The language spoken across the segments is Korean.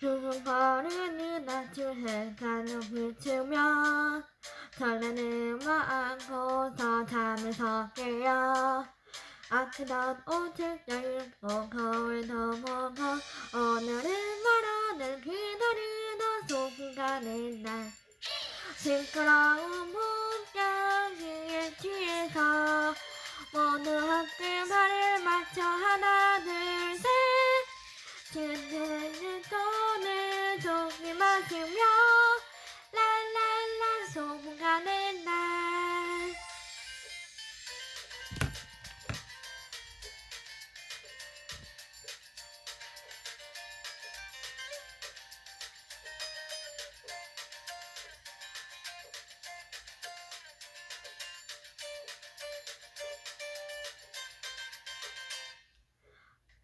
버르는 낮을 해가는 비추며 설레는 마음 고서 잠에서 깨어 아끼던 옷을 열고 거울도 보고 오늘은 말하는 기다리던 소순간의 날. 시끄러운 풍경에 취해서 모두 함께 발을 맞춰 하나 둘셋 그대는 돈을 조금 마시며 랄랄라 소문가는 날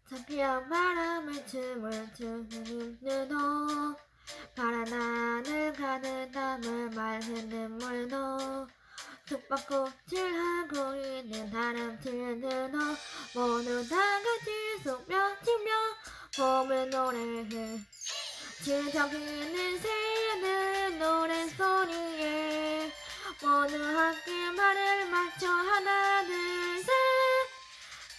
잡히한 바람을 춤을 추는 눈도 파 숙박꽃을 하고 있는 다른 들들도 모두 다 같이 속며 치며 봄을 노래해. 지저귀는 새는 노래소리에 모두 함께 말을 맞춰 하나 둘셋.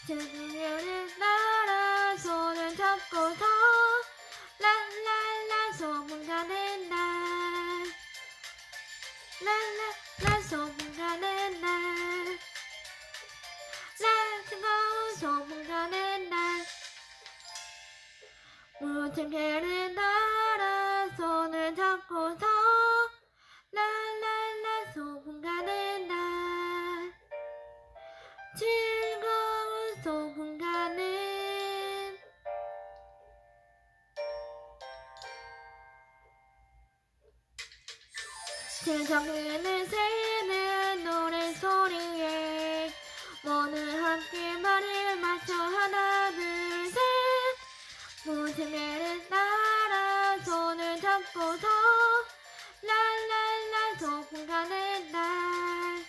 드디어는 나라 손을 잡고 개를 날아 손을 잡고서 랄랄라 소문가는 날. 즐거운 소문가는. 세상에는 새는 노래소리 스멜은 따라 손을 잡고서 랄랄라 소풍 가는 날.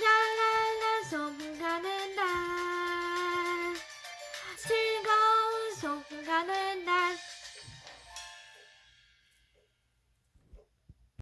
랄랄라 소풍 가는 날. 즐거운 소풍 가는 날.